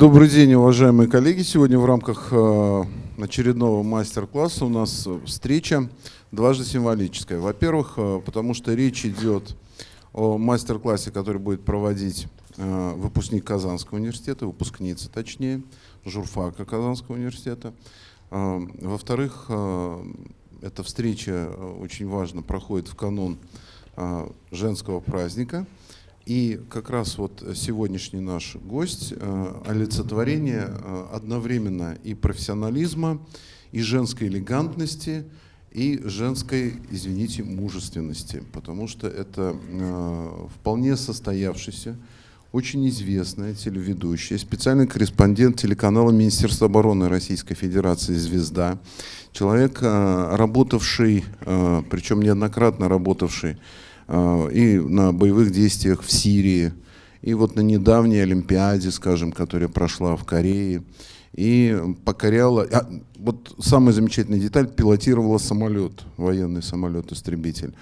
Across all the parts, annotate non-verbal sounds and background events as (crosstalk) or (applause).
Добрый день, уважаемые коллеги. Сегодня в рамках э, очередного мастер-класса у нас встреча дважды символическая. Во-первых, э, потому что речь идет о мастер-классе, который будет проводить э, выпускник Казанского университета, выпускница точнее, журфака Казанского университета. Во-вторых, эта встреча очень важно проходит в канун женского праздника – и как раз вот сегодняшний наш гость э, олицетворение э, одновременно и профессионализма, и женской элегантности, и женской, извините, мужественности, потому что это э, вполне состоявшийся, очень известная телеведущая, специальный корреспондент телеканала Министерства обороны Российской Федерации «Звезда», человек, работавший, причем неоднократно работавший и на боевых действиях в Сирии, и вот на недавней Олимпиаде, скажем, которая прошла в Корее, и покоряла, а, вот самая замечательная деталь, пилотировала самолет, военный самолет-истребитель.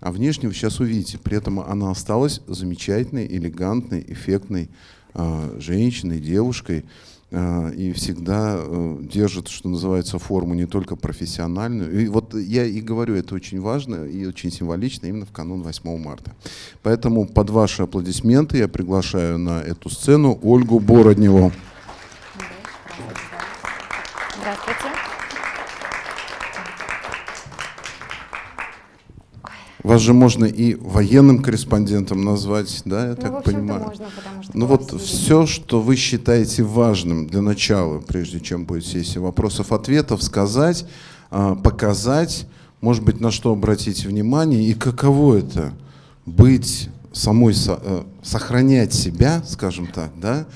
А внешне вы сейчас увидите, при этом она осталась замечательной, элегантной, эффектной э, женщиной, девушкой, и всегда э, держит, что называется, форму не только профессиональную. И вот я и говорю, это очень важно и очень символично именно в канун 8 марта. Поэтому под ваши аплодисменты я приглашаю на эту сцену Ольгу Бородневу. Вас же можно и военным корреспондентом назвать, да, я ну, так понимаю. Можно, потому что ну вот все, что вы считаете важным для начала, прежде чем будет сессия вопросов-ответов, сказать, а, показать, может быть, на что обратить внимание и каково это быть самой, э, сохранять себя, скажем так, да,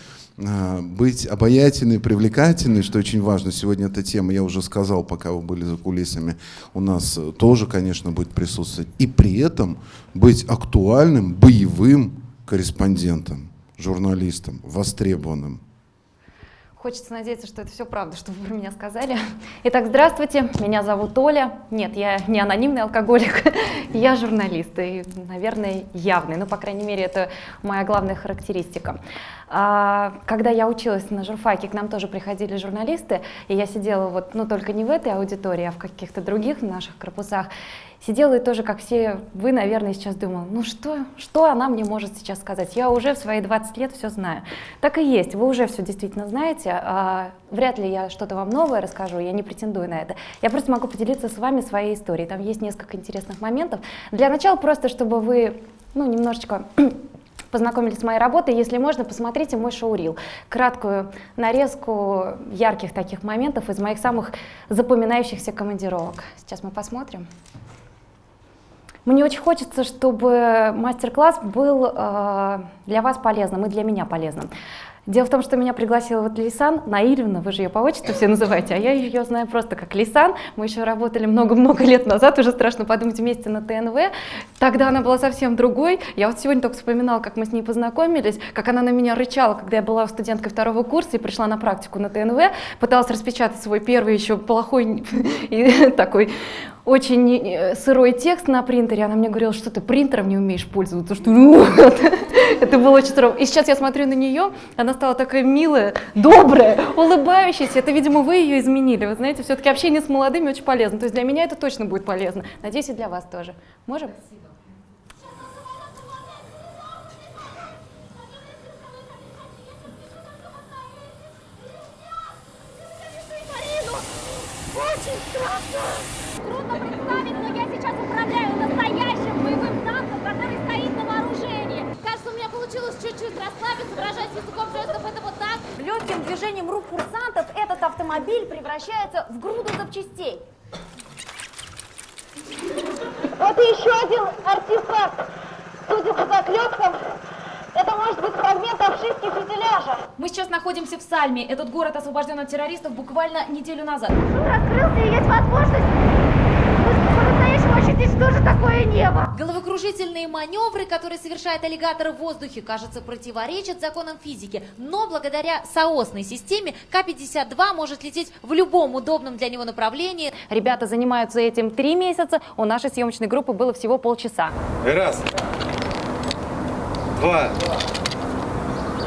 быть обаятельной, привлекательной, что очень важно. Сегодня эта тема, я уже сказал, пока вы были за кулисами, у нас тоже, конечно, будет присутствовать. И при этом быть актуальным, боевым корреспондентом, журналистом, востребованным. Хочется надеяться, что это все правда, что вы про меня сказали. Итак, здравствуйте, меня зовут Оля. Нет, я не анонимный алкоголик, (laughs) я журналист и, наверное, явный. Ну, по крайней мере, это моя главная характеристика. А, когда я училась на журфаке, к нам тоже приходили журналисты, и я сидела вот, ну, только не в этой аудитории, а в каких-то других наших корпусах. Сидела и тоже, как все вы, наверное, сейчас думала, ну что, что она мне может сейчас сказать? Я уже в свои 20 лет все знаю. Так и есть, вы уже все действительно знаете. А, вряд ли я что-то вам новое расскажу, я не претендую на это. Я просто могу поделиться с вами своей историей. Там есть несколько интересных моментов. Для начала просто, чтобы вы ну, немножечко (clears throat) познакомились с моей работой, если можно, посмотрите мой шоурил. Краткую нарезку ярких таких моментов из моих самых запоминающихся командировок. Сейчас мы посмотрим. Мне очень хочется, чтобы мастер-класс был э, для вас полезным и для меня полезным. Дело в том, что меня пригласила вот Лисан Наильевна, вы же ее по отчеству все называете, а я ее знаю просто как Лисан. Мы еще работали много-много лет назад, уже страшно подумать, вместе на ТНВ. Тогда она была совсем другой. Я вот сегодня только вспоминала, как мы с ней познакомились, как она на меня рычала, когда я была студенткой второго курса и пришла на практику на ТНВ, пыталась распечатать свой первый еще плохой (laughs) такой очень э, сырой текст на принтере, она мне говорила, что ты принтером не умеешь пользоваться, что ну, (laughs) это было очень здорово. И сейчас я смотрю на нее, она стала такая милая, добрая, улыбающаяся. Это, видимо, вы ее изменили. Вы знаете, все-таки общение с молодыми очень полезно. То есть для меня это точно будет полезно. Надеюсь, и для вас тоже. Можем? Очень Легким движением рук курсантов этот автомобиль превращается в груду запчастей. Вот и еще один артефакт. Судя по заклепкам, это может быть фрагмент обшивки фюзеляжа. Мы сейчас находимся в Сальме. Этот город освобожден от террористов буквально неделю назад. Шум раскрылся, и есть возможность здесь тоже такое небо? Головокружительные маневры, которые совершает аллигатор в воздухе, кажется, противоречат законам физики. Но благодаря соосной системе К-52 может лететь в любом удобном для него направлении. Ребята занимаются этим три месяца, у нашей съемочной группы было всего полчаса. Раз, два,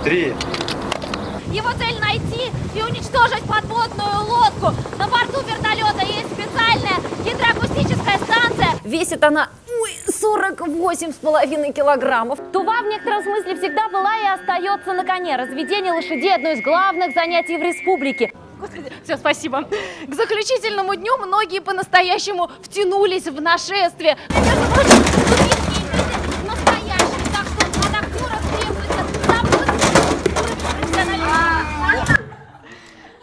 три. Его цель найти и уничтожить подводную лодку. На борту вертолета есть специальная гидроакустическая. Весит она ой, 48,5 килограммов. Тува в некотором смысле всегда была и остается на коне. Разведение лошадей – одно из главных занятий в республике. Господи, все, спасибо. К заключительному дню многие по-настоящему втянулись в нашествие. Между прочим, тувинские люди настоящие, так что от актеров требуется заводский уровень профессионализма.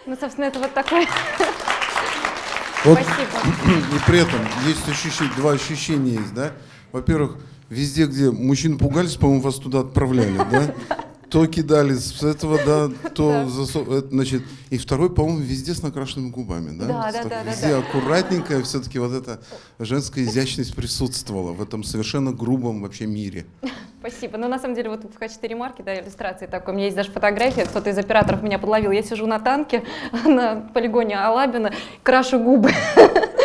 Ну, собственно, это вот такой. Вот, Спасибо. (clears throat) и при этом есть ощущение, два ощущения есть, да? Во-первых, везде, где мужчин пугались, по-моему, вас туда отправляли, да? То кидали с этого, да, (laughs) то засов... это, значит, и второй, по-моему, везде с накрашенными губами, да? Да, да, да, Везде аккуратненько, все-таки вот эта женская изящность присутствовала в этом совершенно грубом вообще мире. (laughs) Спасибо. Но на самом деле вот в качестве ремарки, да, иллюстрации такой, у меня есть даже фотография, кто-то из операторов меня подловил. Я сижу на танке (laughs) на полигоне Алабина, крашу губы.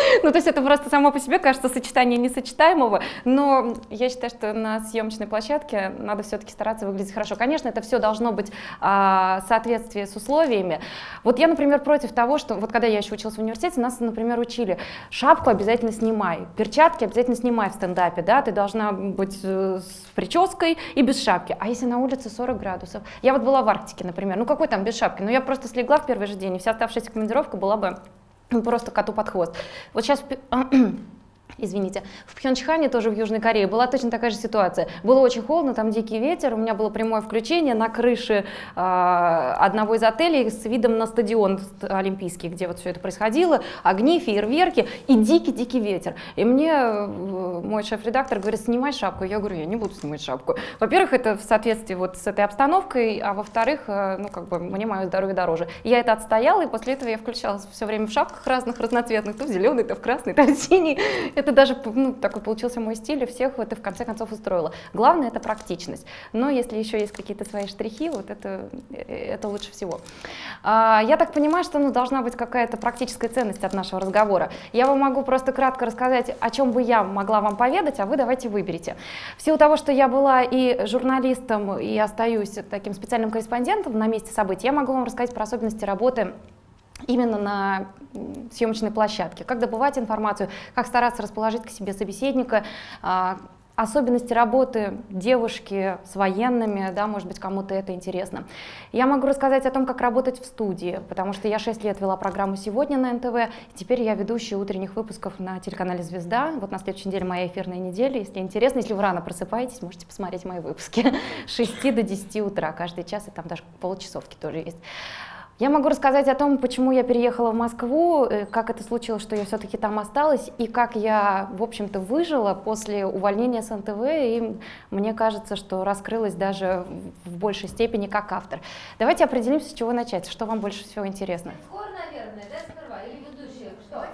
(laughs) Ну, то есть это просто само по себе кажется сочетание несочетаемого, но я считаю, что на съемочной площадке надо все-таки стараться выглядеть хорошо. Конечно, это все должно быть а, соответствии с условиями. Вот я, например, против того, что вот когда я еще училась в университете, нас, например, учили, шапку обязательно снимай, перчатки обязательно снимай в стендапе, да, ты должна быть э, с прической и без шапки. А если на улице 40 градусов? Я вот была в Арктике, например, ну какой там без шапки? Ну я просто слегла в первый же день, и вся оставшаяся командировка была бы просто коту под хвост. Вот сейчас (clears throat) Извините. В Пхенчхане, тоже в Южной Корее, была точно такая же ситуация. Было очень холодно, там дикий ветер, у меня было прямое включение на крыше э, одного из отелей с видом на стадион олимпийский, где вот все это происходило, огни, фейерверки и дикий-дикий ветер. И мне э, мой шеф-редактор говорит, снимай шапку. Я говорю, я не буду снимать шапку. Во-первых, это в соответствии вот с этой обстановкой, а во-вторых, э, ну как бы мне мое здоровье дороже. Я это отстояла, и после этого я включалась все время в шапках разных, разноцветных, то в зеленый, то в красный, то в синий. (laughs) Это даже ну, такой получился мой стиль, и всех это в конце концов устроило. Главное это практичность. Но если еще есть какие-то свои штрихи, вот это, э, это лучше всего. А, я так понимаю, что ну, должна быть какая-то практическая ценность от нашего разговора. Я вам могу просто кратко рассказать, о чем бы я могла вам поведать, а вы давайте выберите. В силу того, что я была и журналистом, и остаюсь таким специальным корреспондентом на месте событий, я могу вам рассказать про особенности работы именно на съемочной площадке, как добывать информацию, как стараться расположить к себе собеседника, а, особенности работы девушки с военными, да, может быть, кому-то это интересно. Я могу рассказать о том, как работать в студии, потому что я 6 лет вела программу «Сегодня» на НТВ, теперь я ведущая утренних выпусков на телеканале «Звезда». Вот на следующей неделе моя эфирная неделя. Если интересно, если вы рано просыпаетесь, можете посмотреть мои выпуски (laughs) с 6 до 10 утра каждый час, и там даже полчасовки тоже есть. Я могу рассказать о том, почему я переехала в Москву, э, как это случилось, что я все-таки там осталась, и как я, в общем-то, выжила после увольнения с НТВ, и мне кажется, что раскрылась даже в большей степени как автор. Давайте определимся, с чего начать, что вам больше всего интересно. Спецкор, наверное, да, сперва? Или ведущая? Что?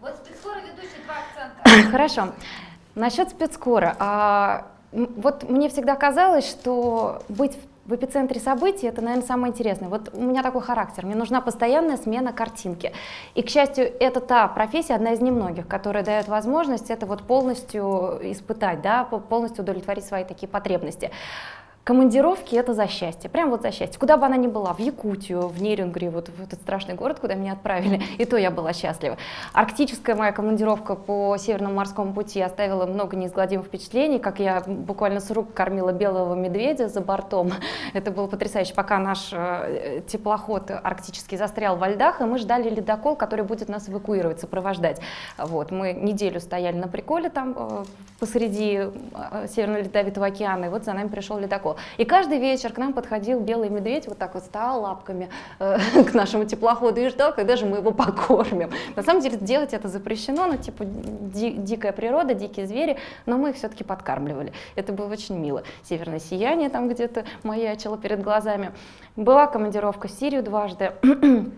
Вот спецкор и ведущий два акцента. (coughs) Хорошо. Насчет спецкора. Вот мне всегда казалось, что быть в в эпицентре событий это, наверное, самое интересное. Вот у меня такой характер, мне нужна постоянная смена картинки. И, к счастью, это та профессия, одна из немногих, которая дает возможность это вот полностью испытать, да, по- полностью удовлетворить свои такие потребности. Командировки это за счастье, прям вот за счастье. Куда бы она ни была, в Якутию, в Нерюнгри, вот в этот страшный город, куда меня отправили, (laughs) и то я была счастлива. Арктическая моя командировка по Северному морскому пути оставила много неизгладимых впечатлений, как я буквально с рук кормила белого медведя за бортом. (laughs) Это было потрясающе, пока наш э, теплоход арктический застрял во льдах, и мы ждали ледокол, который будет нас эвакуировать, сопровождать. Вот, мы неделю стояли на приколе там э, посреди э, Северного Ледовитого океана, и вот за нами пришел ледокол. И каждый вечер к нам подходил белый медведь, вот так вот стал лапками э, (laughs) к нашему теплоходу и ждал, когда же мы его покормим. На самом деле делать это запрещено, ну типа ди- дикая природа, дикие звери, но мы их все-таки подкармливали. Это было очень мило. Северное сияние там где-то маячило перед глазами. Была командировка в Сирию дважды. (clears throat)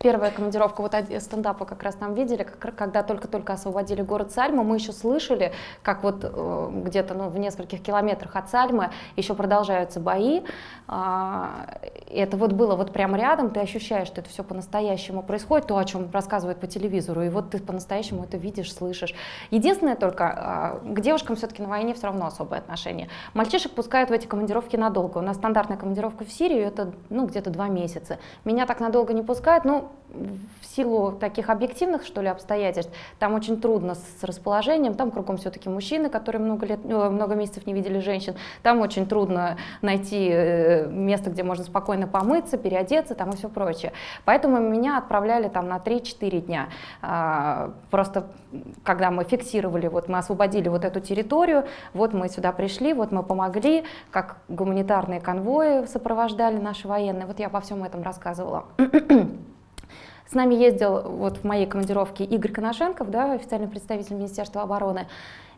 Первая командировка вот стендапа как раз там видели, как- когда только-только освободили город Сальма, мы еще слышали, как вот э, где-то ну, в нескольких километрах от Сальмы еще продолжаются бои. А, это вот было вот прямо рядом, ты ощущаешь, что это все по-настоящему происходит, то, о чем рассказывают по телевизору, и вот ты по-настоящему это видишь, слышишь. Единственное только, а, к девушкам все-таки на войне все равно особое отношение. Мальчишек пускают в эти командировки надолго. У нас стандартная командировка в Сирию это ну, где-то два месяца. Меня так надолго не пускают, ну, в силу таких объективных, что ли, обстоятельств, там очень трудно с расположением, там кругом все-таки мужчины, которые много, лет, э, много месяцев не видели женщин, там очень трудно найти э, место, где можно спокойно помыться, переодеться там и все прочее. Поэтому меня отправляли там на 3-4 дня. А, Просто когда мы фиксировали, вот мы освободили вот эту территорию, вот мы сюда пришли, вот мы помогли, как гуманитарные конвои сопровождали наши военные, вот я обо всем этом рассказывала. С нами ездил вот в моей командировке Игорь Коношенков, да, официальный представитель Министерства обороны.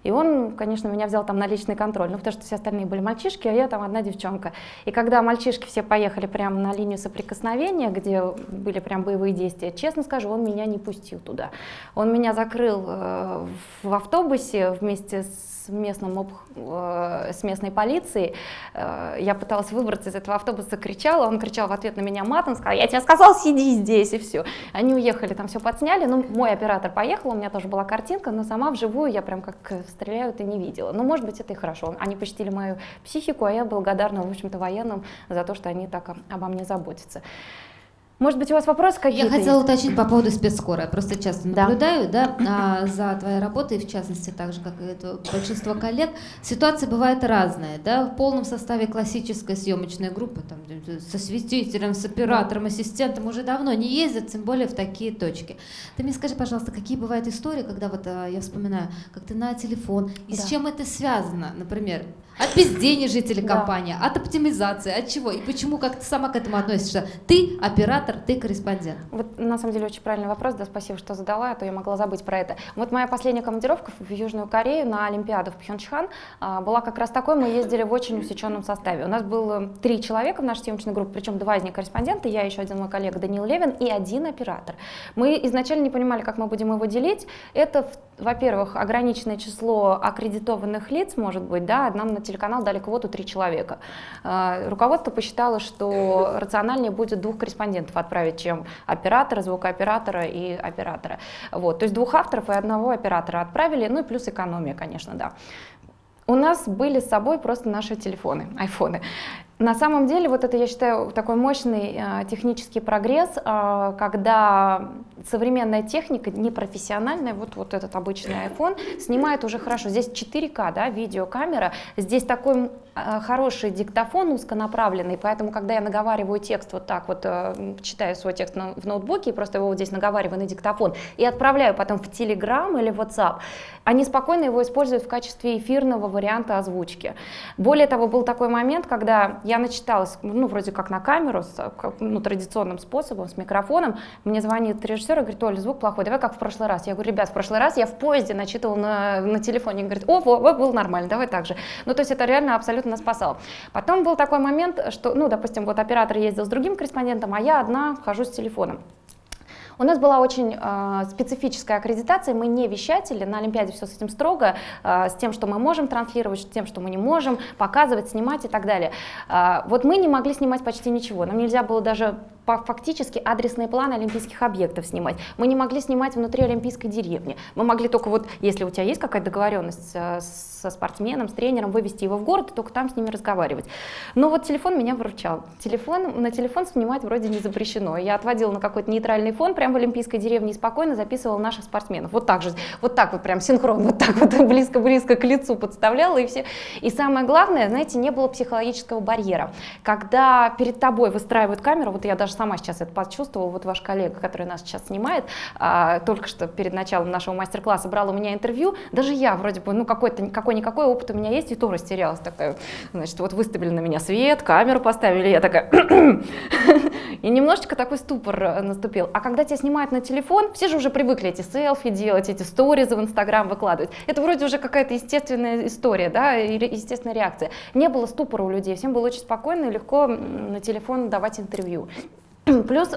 И он, конечно, меня взял там на личный контроль, ну, потому что все остальные были мальчишки, а я там одна девчонка. И когда мальчишки все поехали прямо на линию соприкосновения, где были прям боевые действия, честно скажу, он меня не пустил туда. Он меня закрыл э, в автобусе вместе с местным об- э, с местной полицией. Э, Я пыталась выбраться из этого автобуса, кричала, он кричал в ответ на меня матом, сказал, я тебе сказал, сиди здесь, и все. Они уехали, там все подсняли, ну, мой оператор поехал, у меня тоже была картинка, но сама вживую я прям как стреляют и не видела. Ну, может быть, это и хорошо. Они почтили мою психику, а я благодарна, в общем-то, военным за то, что они так обо мне заботятся. Может быть, у вас вопросы какие-то Я хотела есть? уточнить по поводу спецскора. Я просто часто Да. наблюдаю да, а, за твоей работой, в частности, так же, как и это большинство коллег. Ситуация бывает разная. Да? В полном составе классической съемочной группы, там, со светителем, с оператором, ассистентом уже давно не ездят, тем более в такие точки. Ты мне скажи, пожалуйста, какие бывают истории, когда вот а, я вспоминаю, как ты на телефон, и с Да. чем это связано, например? От безденежья телекомпания, от оптимизации, от чего? И почему, как ты сама к этому относишься? Ты оператор, ты корреспондент. Вот на самом деле очень правильный вопрос, да, спасибо, что задала, а то я могла забыть про это. Вот моя последняя командировка в Южную Корею на Олимпиаду в Пхенчхан а, была как раз такой, мы ездили в очень усеченном составе. У нас было три человека в нашей съемочной группе, причем два из них корреспонденты, я еще один мой коллега Данил Левин и один оператор. Мы изначально не понимали, как мы будем его делить. Это, в- во-первых, ограниченное число аккредитованных лиц, может быть, да, нам на телеканал дали квоту три человека. А, Руководство посчитало, что рациональнее будет двух корреспондентов отправить, чем оператора, звукооператора и оператора. Вот, то есть двух авторов и одного оператора отправили, ну и плюс экономия, конечно, да. У нас были с собой просто наши телефоны, айфоны. На самом деле, вот это, я считаю, такой мощный э, технический прогресс, э, когда современная техника, непрофессиональная, вот, вот этот обычный iPhone, снимает уже хорошо. Здесь 4К, да, видеокамера, здесь такой хороший диктофон узконаправленный, поэтому, когда я наговариваю текст вот так вот, э, читаю свой текст в ноутбуке, и просто его вот здесь наговариваю на диктофон, и отправляю потом в Telegram или WhatsApp, они спокойно его используют в качестве эфирного варианта озвучки. Более того, был такой момент, когда я начиталась, ну, вроде как на камеру, с, ну, традиционным способом, с микрофоном, мне звонит режиссер и говорит, Оля, звук плохой, давай как в прошлый раз. Я говорю, ребят, в прошлый раз я в поезде начитывал на, на телефоне. Он говорит, о, во, во, было нормально, давай так же. Ну, то есть это реально абсолютно нас спасало. Потом был такой момент, что, ну, допустим, вот оператор ездил с другим корреспондентом, а я одна хожу с телефоном. У нас была очень э, специфическая аккредитация, мы не вещатели, на Олимпиаде все с этим строго, э, с тем, что мы можем транслировать, с тем, что мы не можем, показывать, снимать и так далее. Э, вот мы не могли снимать почти ничего, нам нельзя было даже фактически адресные планы олимпийских объектов снимать. Мы не могли снимать внутри Олимпийской деревни. Мы могли только вот, если у тебя есть какая-то договоренность э, со спортсменом, с тренером, вывести его в город и только там с ними разговаривать. Но вот телефон меня выручал. Телефон, на телефон снимать вроде не запрещено. Я отводила на какой-то нейтральный фон прямо в Олимпийской деревне и спокойно записывала наших спортсменов. Вот так же, вот так вот прям синхрон, вот так вот (laughs) близко-близко к лицу подставляла и все. И самое главное, знаете, не было психологического барьера. Когда перед тобой выстраивают камеру, вот я даже сама сейчас это почувствовала, вот ваш коллега, который нас сейчас снимает, а, только что перед началом нашего мастер-класса брал у меня интервью, даже я вроде бы, ну какой-то какой-никакой опыт у меня есть, и то растерялась такая, значит, вот выставили на меня свет, камеру поставили, я такая, (coughs) и немножечко такой ступор э, наступил. А когда тебя снимают на телефон, все же уже привыкли эти селфи делать, эти сторизы в Инстаграм выкладывать. Это вроде уже какая-то естественная история, да, естественная реакция. Не было ступора у людей, всем было очень спокойно и легко на телефон давать интервью. (clears throat) Плюс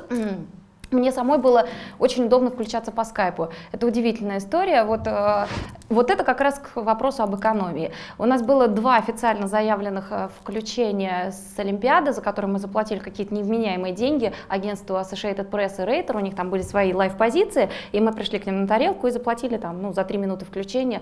мне самой было очень удобно включаться по скайпу. Это удивительная история. Вот, э, вот это как раз к вопросу об экономии. У нас было два официально заявленных э, включения с Олимпиады, за которые мы заплатили какие-то невменяемые деньги агентству Associated Press и Reuters. У них там были свои лайв-позиции, и мы пришли к ним на тарелку и заплатили там, ну, за три минуты включения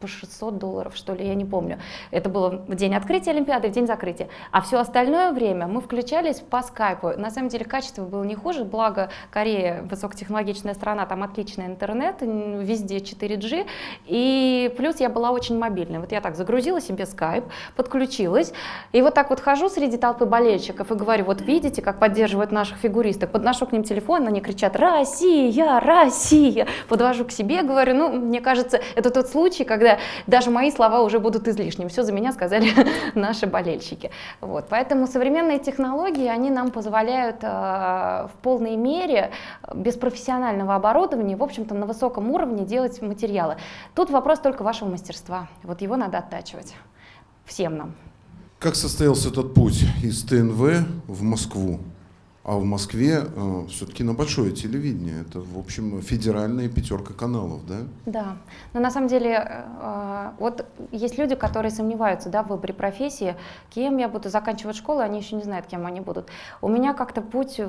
по 600 долларов, что ли, я не помню. Это было в день открытия Олимпиады, в день закрытия. А все остальное время мы включались по скайпу. На самом деле качество было не хуже, благо Корея высокотехнологичная страна, там отличный интернет, везде 4G. И плюс я была очень мобильной. Вот я так загрузила себе скайп, подключилась, и вот так вот хожу среди толпы болельщиков и говорю, вот видите, как поддерживают наших фигуристок. Подношу к ним телефон, они кричат «Россия! Россия!» Подвожу к себе, говорю, ну, мне кажется, это тот случай, когда когда даже мои слова уже будут излишними. Все за меня сказали (laughs) наши болельщики. Вот. Поэтому современные технологии, они нам позволяют э, в полной мере, без профессионального оборудования, в общем-то, на высоком уровне делать материалы. Тут вопрос только вашего мастерства. Вот его надо оттачивать. Всем нам. Как состоялся этот путь из ТНВ в Москву? А в Москве э, все-таки на большое телевидение. Это, в общем, федеральная пятерка каналов, да? Да. Но на самом деле, э, вот есть люди, которые сомневаются да, в выборе профессии, кем я буду заканчивать школу, они еще не знают, кем они будут. У меня как-то путь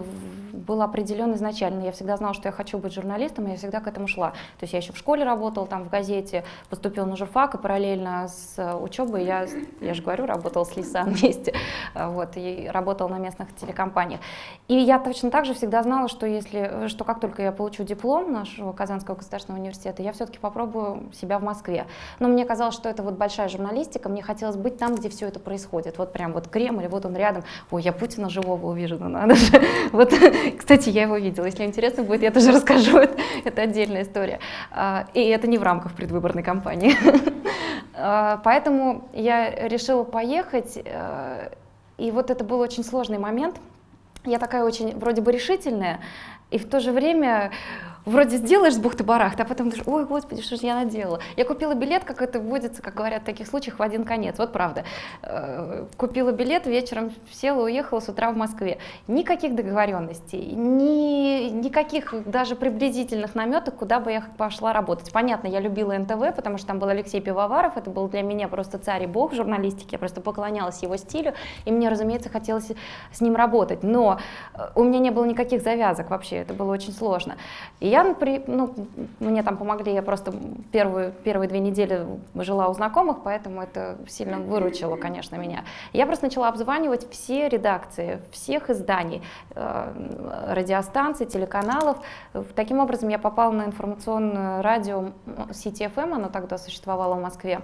был определен изначально. Я всегда знала, что я хочу быть журналистом, и я всегда к этому шла. То есть я еще в школе работала, там в газете, поступила на журфак, и параллельно с учебой я, я же говорю, работала с Лиса (laughs) вместе, вот, и работала на местных телекомпаниях. И я точно так же всегда знала, что, если, что как только я получу диплом нашего Казанского государственного университета, я все-таки попробую себя в Москве. Но мне казалось, что это вот большая журналистика, мне хотелось быть там, где все это происходит. Вот прям вот Кремль, вот он рядом. Ой, я Путина живого увижу, ну надо же. (laughs) Вот, (laughs) кстати, я его видела. Если интересно будет, я тоже (laughs) расскажу. Это, это отдельная история. А, и это не в рамках предвыборной кампании. А, поэтому я решила поехать. Э, и вот это был очень сложный момент, я такая очень вроде бы решительная, и в то же время вроде сделаешь с бухты-барахты, а потом думаешь, ой, господи, что же я наделала. Я купила билет, как это вводится, как говорят в таких случаях, в один конец. Вот правда. Э, купила билет, вечером села, уехала с утра в Москве. Никаких договоренностей, ни, никаких даже приблизительных наметок, куда бы я пошла работать. Понятно, я любила НТВ, потому что там был Алексей Пивоваров, это был для меня просто царь и бог журналистики, я просто поклонялась его стилю, и мне, разумеется, хотелось с ним работать. Но э, у меня не было никаких завязок вообще, это было очень сложно. И я, ну, мне там помогли, я просто первую, первые две недели жила у знакомых, поэтому это сильно выручило, конечно, меня. Я просто начала обзванивать все редакции, всех изданий, э, радиостанций, телеканалов. Таким образом я попала на информационное радио CTFM, оно тогда существовало в Москве.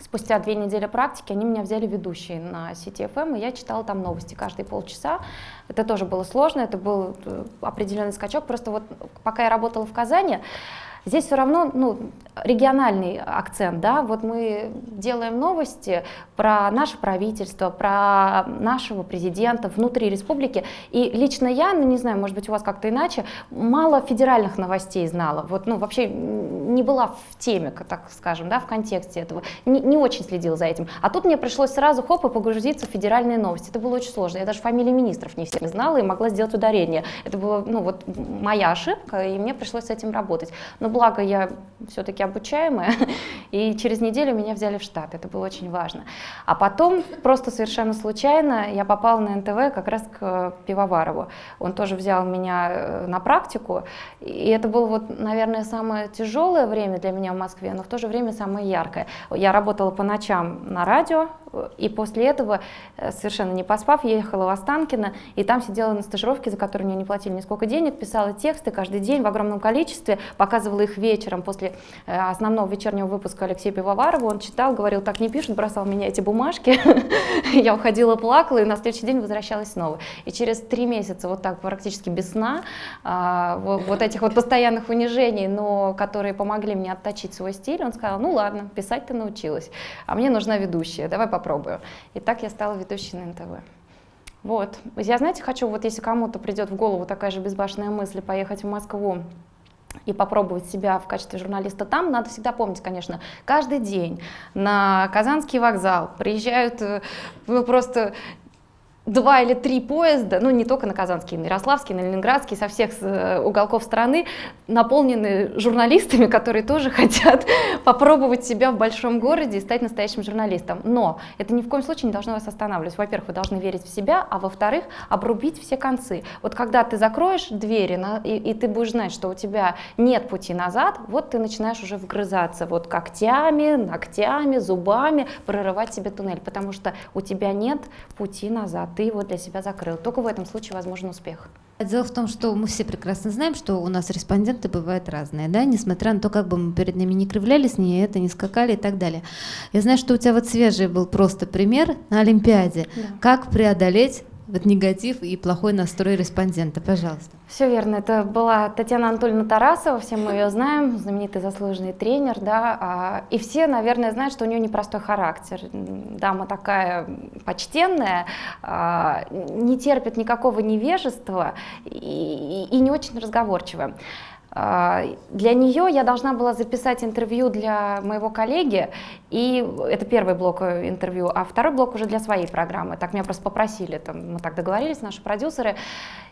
Спустя две недели практики они меня взяли ведущей на CTFM, и я читала там новости каждые полчаса. Это тоже было сложно, это был э, определенный скачок. Просто вот пока я работала в Казани, Здесь все равно ну, региональный акцент, да, вот мы делаем новости про наше правительство, про нашего президента внутри республики, и лично я, ну не знаю, может быть у вас как-то иначе, мало федеральных новостей знала, вот, ну вообще не была в теме, так скажем, да, в контексте этого, не, не очень следила за этим, а тут мне пришлось сразу хоп и погрузиться в федеральные новости, это было очень сложно, я даже фамилии министров не всех знала и могла сделать ударение, это была, ну вот моя ошибка, и мне пришлось с этим работать, но благо я все-таки обучаемая, (laughs) и через неделю меня взяли в штат, это было очень важно. А потом, просто совершенно случайно, я попала на НТВ как раз к Пивоварову. Он тоже взял меня э, на практику, и это было, вот, наверное, самое тяжелое время для меня в Москве, но в то же время самое яркое. Я работала по ночам на радио, и после этого, э, совершенно не поспав, ехала в Останкино, и там сидела на стажировке, за которую мне не платили нисколько денег, писала тексты каждый день в огромном количестве, показывала их вечером после э, основного вечернего выпуска Алексея Пивоварова. Он читал, говорил, так не пишут, бросал меня эти бумажки. (laughs) Я уходила, плакала, и на следующий день возвращалась снова. И через три месяца вот так практически без сна, а, вот этих вот постоянных унижений, но которые помогли мне отточить свой стиль, он сказал, ну ладно, писать ты научилась, а мне нужна ведущая, давай попробую. И так я стала ведущей на НТВ. Вот. Я, знаете, хочу, вот если кому-то придет в голову такая же безбашенная мысль поехать в Москву и попробовать себя в качестве журналиста там, надо всегда помнить, конечно, каждый день на Казанский вокзал приезжают э, ну, просто два или три поезда, ну не только на Казанский, на Ярославский, на Ленинградский, со всех э, уголков страны, наполнены журналистами, которые тоже (laughs) хотят попробовать себя в большом городе и стать настоящим журналистом. Но это ни в коем случае не должно вас останавливать. Во-первых, вы должны верить в себя, а во-вторых, обрубить все концы. Вот когда ты закроешь двери на, и, и ты будешь знать, что у тебя нет пути назад, вот ты начинаешь уже вгрызаться вот когтями, ногтями, зубами, прорывать себе туннель, потому что у тебя нет пути назад, ты его для себя закрыл. Только в этом случае возможен успех. Дело в том, что мы все прекрасно знаем, что у нас респонденты бывают разные, да, несмотря на то, как бы мы перед ними не кривлялись, не это, не скакали и так далее. Я знаю, что у тебя вот свежий был просто пример на Олимпиаде. Да. Как преодолеть вот негатив и плохой настрой респондента, пожалуйста. Все верно. Это была Татьяна Анатольевна Тарасова, все мы ее знаем, знаменитый заслуженный тренер, да, а, и все, наверное, знают, что у нее непростой характер. Дама такая почтенная, а, не терпит никакого невежества и, и не очень разговорчивая. А, Для нее я должна была записать интервью для моего коллеги, и это первый блок э, интервью, а второй блок уже для своей программы. Так меня просто попросили, там, мы так договорились, наши продюсеры.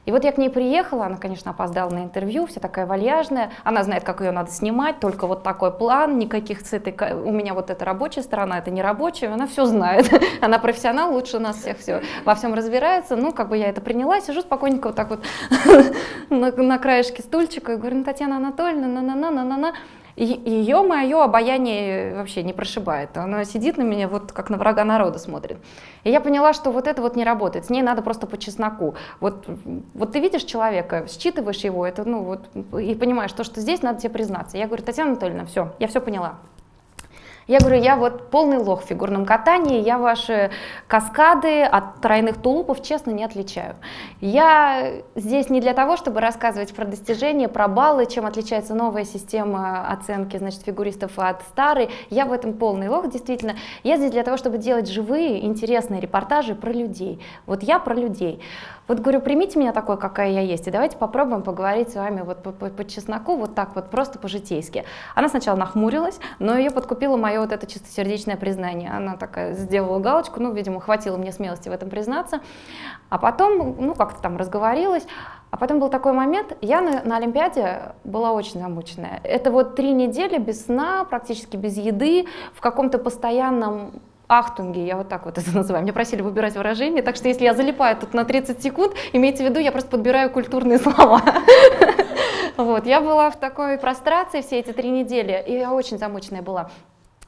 И вот я к ней приехала, она, конечно, опоздала на интервью, вся такая вальяжная, она знает, как ее надо снимать, только вот такой план, никаких с этой, у меня вот эта рабочая сторона, это не рабочая, она все знает, (laughs) она профессионал, лучше нас всех все, во всем разбирается, ну, как бы я это приняла, сижу спокойненько вот так вот (laughs) на, на краешке стульчика и говорю, ну, Татьяна Анатольевна, на-на-на-на-на-на, ее мое обаяние вообще не прошибает. Она сидит на меня вот как на врага народа смотрит. И я поняла, что вот это вот не работает. С ней надо просто по чесноку. Вот, вот ты видишь человека, считываешь его, это, ну, вот, и понимаешь, то, что здесь надо тебе признаться. Я говорю, Татьяна Анатольевна, все, я все поняла. Я говорю, я вот полный лох в фигурном катании, я ваши каскады от тройных тулупов, честно, не отличаю. Я здесь не для того, чтобы рассказывать про достижения, про баллы, чем отличается новая система оценки, значит, фигуристов от старой. Я в этом полный лох, действительно. Я здесь для того, чтобы делать живые, интересные репортажи про людей. Вот я про людей. Вот говорю, примите меня такой, какая я есть, и давайте попробуем поговорить с вами вот по, по, по чесноку, вот так вот, просто по-житейски. Она сначала нахмурилась, но ее подкупило мое вот это чистосердечное признание. Она такая сделала галочку, ну, видимо, хватило мне смелости в этом признаться. А потом, ну, как-то там разговорилась, а потом был такой момент, я на, на Олимпиаде была очень замученная. Это вот три недели без сна, практически без еды, в каком-то постоянном ахтунги, я вот так вот это (laughs) называю. Меня просили выбирать выражение, так что если я залипаю тут на 30 секунд, имейте в виду, я просто подбираю культурные (laughs) слова. (laughs) Вот, я была в такой прострации все эти три недели, и я очень замученная была.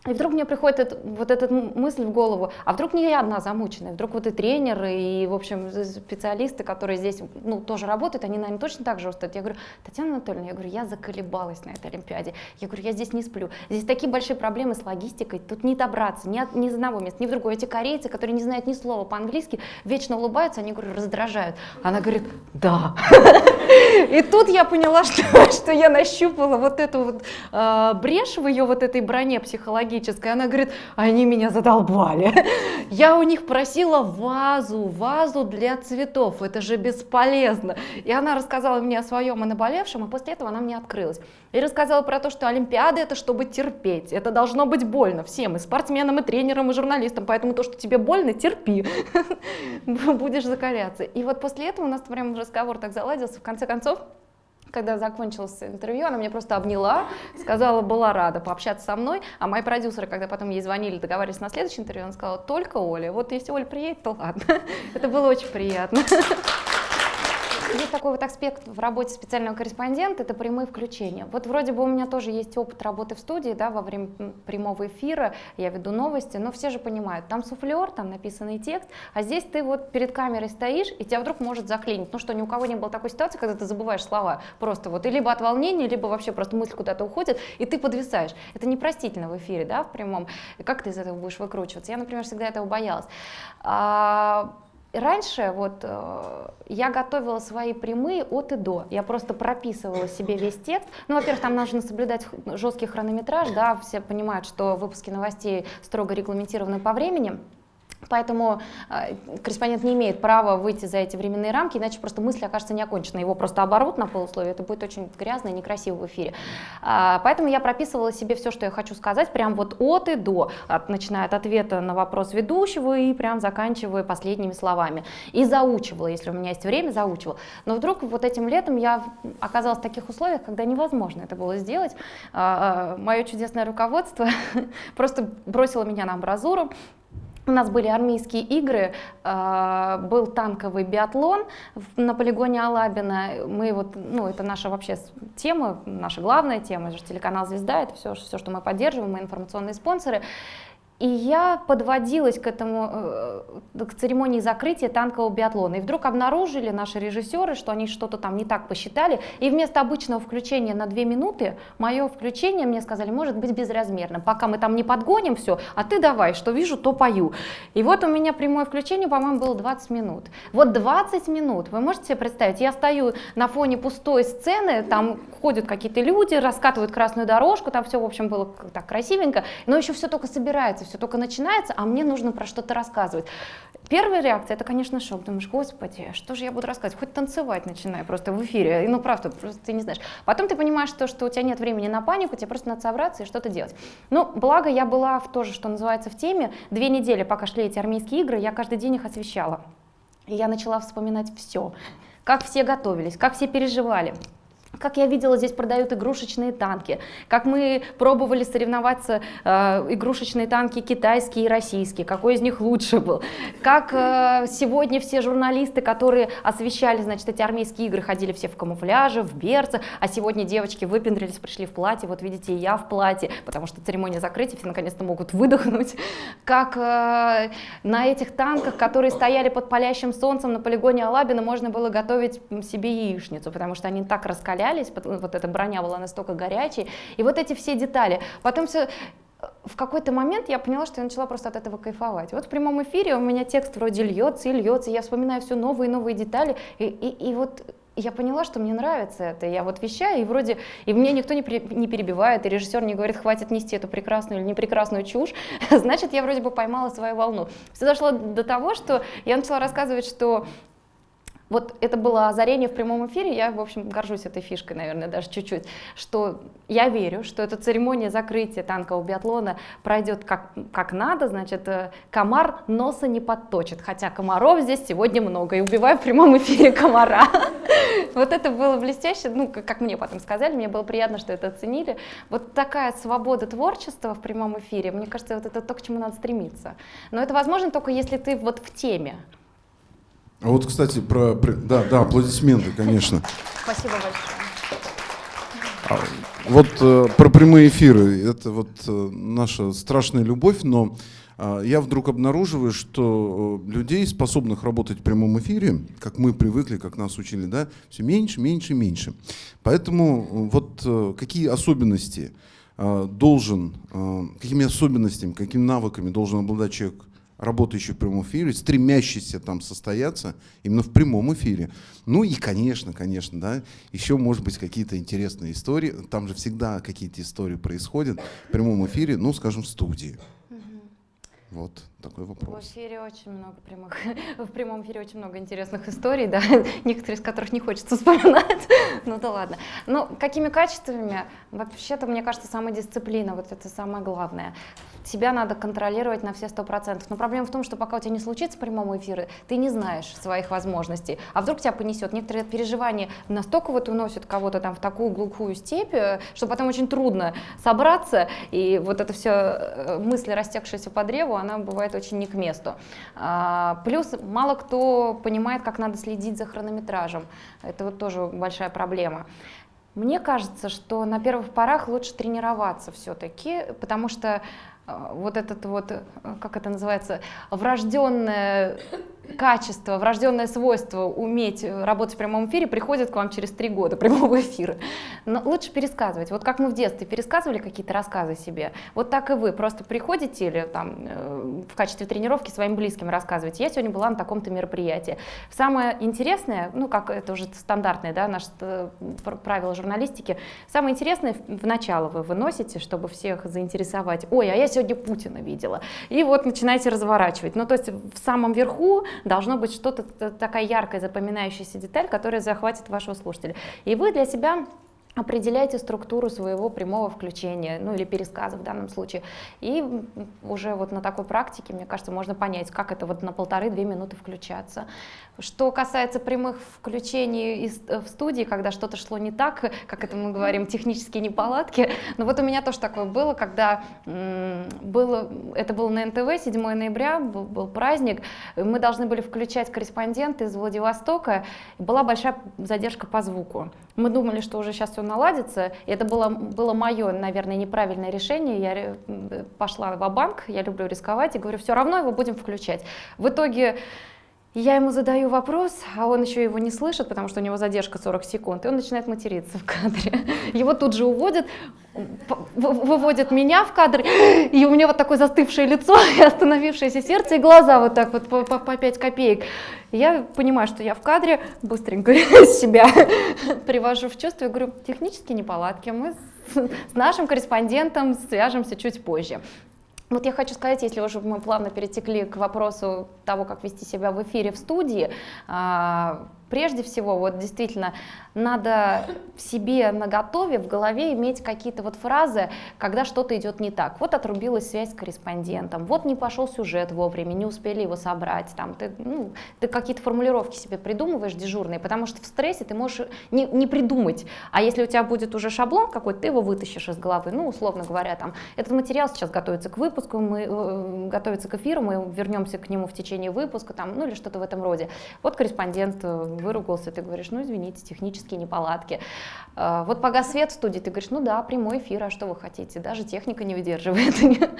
И вдруг мне приходит это, вот эта мысль в голову, а вдруг не я одна замученная, вдруг вот и тренеры, и, в общем, специалисты, которые здесь, ну, тоже работают, они, наверное, точно так же устают. Я говорю, Татьяна Анатольевна, я говорю, я заколебалась на этой Олимпиаде. Я говорю, я здесь не сплю. Здесь такие большие проблемы с логистикой, тут не добраться ни, от, ни из одного места, ни в другое. Эти корейцы, которые не знают ни слова по-английски, вечно улыбаются, они, говорю, раздражают. Она говорит, да. (laughs) И тут я поняла, (laughs) что, я нащупала вот эту вот э, брешь в ее вот этой броне психологической, психологической. Она говорит, они меня задолбали. Я у них просила вазу, вазу для цветов, это же бесполезно. И она рассказала мне о своем и наболевшем, и после этого она мне открылась. И рассказала про то, что Олимпиада это чтобы терпеть, это должно быть больно всем, и спортсменам, и тренерам, и журналистам, поэтому то, что тебе больно, терпи, (laughs) будешь закаляться. И вот после этого у нас прям разговор так заладился, в конце концов, когда закончилось интервью, она меня просто обняла, сказала, была рада пообщаться со мной, а мои продюсеры, когда потом ей звонили, договаривались на следующее интервью, она сказала, только Оля, вот если Оля приедет, то ладно. (laughs) Это было очень приятно. (laughs) Есть такой вот аспект в работе специального корреспондента, это прямые включения. Вот вроде бы у меня тоже есть опыт работы в студии, да, во время прямого эфира, я веду новости, но все же понимают, там суфлер, там написанный текст, а здесь ты вот перед камерой стоишь, и тебя вдруг может заклинить. Ну что, ни у кого не было такой ситуации, когда ты забываешь слова, просто вот, и либо от волнения, либо вообще просто мысль куда-то уходит, и ты подвисаешь. Это непростительно в эфире, да, в прямом. Как ты из этого будешь выкручиваться? Я, например, всегда этого боялась. Раньше вот э, я готовила свои прямые от и до. Я просто прописывала себе весь текст. Ну, во-первых, там нужно соблюдать жесткий хронометраж, да, все понимают, что выпуски новостей строго регламентированы по времени. Поэтому э, корреспондент не имеет права выйти за эти временные рамки, иначе просто мысль окажется неоконченной. Его просто оборвут на полусловие, это будет очень грязно и некрасиво в эфире. А, поэтому я прописывала себе все, что я хочу сказать, прям вот от и до, от, начиная от ответа на вопрос ведущего и прям заканчивая последними словами. И заучивала, если у меня есть время, заучивала. Но вдруг вот этим летом я оказалась в таких условиях, когда невозможно это было сделать. А, а, мое чудесное руководство (laughs) просто бросило меня на амбразуру, у нас были армейские игры, э, был танковый биатлон на полигоне Алабина. Мы вот, ну, это наша вообще тема, наша главная тема, это же телеканал «Звезда», это все, все, что мы поддерживаем, мы информационные спонсоры. И я подводилась к этому, э, к церемонии закрытия танкового биатлона. И вдруг обнаружили наши режиссеры, что они что-то там не так посчитали. И вместо обычного включения на две минуты, мое включение, мне сказали, может быть безразмерно. Пока мы там не подгоним все, а ты давай, что вижу, то пою. И вот у меня прямое включение, по-моему, было 20 минут. Вот 20 минут, вы можете себе представить, я стою на фоне пустой сцены, там ходят какие-то люди, раскатывают красную дорожку, там все, в общем, было так красивенько, но еще все только собирается, все только начинается, а мне нужно про что-то рассказывать. Первая реакция, это, конечно, шок. Думаешь, господи, что же я буду рассказывать? Хоть танцевать начинаю просто в эфире. Ну, правда, просто ты не знаешь. Потом ты понимаешь, что, что у тебя нет времени на панику, тебе просто надо собраться и что-то делать. Ну, благо я была в тоже, что называется, в теме. Две недели, пока шли эти армейские игры, я каждый день их освещала. И я начала вспоминать все. Как все готовились, как все переживали. Как я видела, здесь продают игрушечные танки. Как мы пробовали соревноваться, э, игрушечные танки китайские и российские, какой из них лучше был. Как э, сегодня все журналисты, которые освещали, значит, эти армейские игры, ходили все в камуфляже, в берце, а сегодня девочки выпендрились, пришли в платье, вот видите, и я в платье, потому что церемония закрытия, все наконец-то могут выдохнуть. Как э, на этих танках, которые стояли под палящим солнцем на полигоне Алабина, можно было готовить себе яичницу, потому что они так раскаляли, раскалялись, вот эта броня была настолько горячей, и вот эти все детали. Потом все в какой-то момент я поняла, что я начала просто от этого кайфовать. Вот в прямом эфире у меня текст вроде льется и льется, я вспоминаю все новые и новые детали, и, и, и вот я поняла, что мне нравится это. Я вот вещаю, и вроде, и мне никто не, при, не перебивает, и режиссер не говорит, хватит нести эту прекрасную или непрекрасную чушь, (laughs) значит, я вроде бы поймала свою волну. Все дошло до того, что я начала рассказывать, что вот это было озарение в прямом эфире, я, в общем, горжусь этой фишкой, наверное, даже чуть-чуть, что я верю, что эта церемония закрытия танкового биатлона пройдет как, как надо, значит, э, комар носа не подточит, хотя комаров здесь сегодня много, и убиваю в прямом эфире (laughs) комара. Вот это было блестяще, ну, как мне потом сказали, мне было приятно, что это оценили. Вот такая свобода творчества в прямом эфире, мне кажется, вот это то, к чему надо стремиться. Но это возможно только если ты вот в теме, а вот, кстати, про... Да, да, аплодисменты, конечно. Спасибо большое. А, вот э, про прямые эфиры. Это вот э, наша страшная любовь, но э, я вдруг обнаруживаю, что э, людей, способных работать в прямом эфире, как мы привыкли, как нас учили, да, все меньше, меньше, меньше. Поэтому э, вот э, какие особенности должен, какими особенностями, какими навыками должен обладать человек работающий в прямом эфире, стремящийся там состояться именно в прямом эфире. Ну и, конечно, конечно, да, еще, может быть, какие-то интересные истории. Там же всегда какие-то истории происходят в прямом эфире, ну, скажем, в студии. Вот такой вопрос. В эфире очень много прямых, (laughs) в прямом эфире очень много интересных историй, да, (laughs) некоторые из которых не хочется вспоминать, (laughs) ну да ладно. Но какими качествами? Вообще-то, мне кажется, самодисциплина, вот это самое главное себя надо контролировать на все сто процентов. Но проблема в том, что пока у тебя не случится прямого эфира, ты не знаешь своих возможностей. А вдруг тебя понесет? Некоторые переживания настолько вот уносят кого-то там в такую глухую степь, э, что потом очень трудно собраться, и вот это все э, мысли, растекшиеся по древу, она бывает очень не к месту. А, плюс мало кто понимает, как надо следить за хронометражем. Это вот тоже большая проблема. Мне кажется, что на первых порах лучше тренироваться все-таки, потому что вот этот вот, э, как это называется, врожденное качество, врожденное свойство уметь работать в прямом эфире приходит к вам через три года прямого эфира. Но лучше пересказывать. Вот как мы в детстве пересказывали какие-то рассказы себе, вот так и вы просто приходите или там э, в качестве тренировки своим близким рассказываете. Я сегодня была на таком-то мероприятии. Самое интересное, ну как это уже стандартное, да, наше э, правило журналистики, самое интересное в начало вы выносите, чтобы всех заинтересовать. Ой, а я сегодня Путина видела. И вот начинаете разворачивать. Ну то есть в самом верху должно быть что-то такая яркая запоминающаяся деталь, которая захватит вашего слушателя. И вы для себя определяйте структуру своего прямого включения, ну или пересказа в данном случае. И уже вот на такой практике, мне кажется, можно понять, как это вот на полторы-две минуты включаться. Что касается прямых включений из, э, в студии, когда что-то шло не так, как это мы говорим, технические неполадки, но вот у меня тоже такое было, когда было, это было на НТВ, 7 ноября, был, был праздник, мы должны были включать корреспондента из Владивостока, была большая задержка по звуку. Мы думали, что уже сейчас все наладится, и это было, было мое, наверное, неправильное решение, я э, пошла в банк я люблю рисковать, и говорю, все равно его будем включать. В итоге я ему задаю вопрос, а он еще его не слышит, потому что у него задержка 40 секунд, и он начинает материться в кадре. (laughs) Его тут же уводят, выводят меня в кадр, (gasps) и у меня вот такое застывшее лицо, (laughs) и остановившееся сердце, и глаза вот так вот по, по, по 5 копеек. я понимаю, что я в кадре, быстренько (laughs) себя привожу в чувство и говорю, технические неполадки, мы с нашим корреспондентом свяжемся чуть позже. Вот я хочу сказать, если уже мы плавно перетекли к вопросу того, как вести себя в эфире в студии, а, прежде всего, вот действительно, надо в себе на готове, в голове иметь какие-то вот фразы, когда что-то идет не так. Вот отрубилась связь с корреспондентом, вот не пошел сюжет вовремя, не успели его собрать, там, ты, ну, ты какие-то формулировки себе придумываешь дежурные, потому что в стрессе ты можешь не, не придумать, а если у тебя будет уже шаблон какой-то, ты его вытащишь из головы, ну, условно говоря, там, этот материал сейчас готовится к выпуску, мы э, готовится к эфиру, мы вернемся к нему в течение выпуска, там, ну, или что-то в этом роде. Вот корреспондент э, выругался, ты говоришь, ну извините, технические неполадки. А, вот погас свет в студии, ты говоришь, ну да, прямой эфир, а что вы хотите, даже техника не выдерживает. (laughs)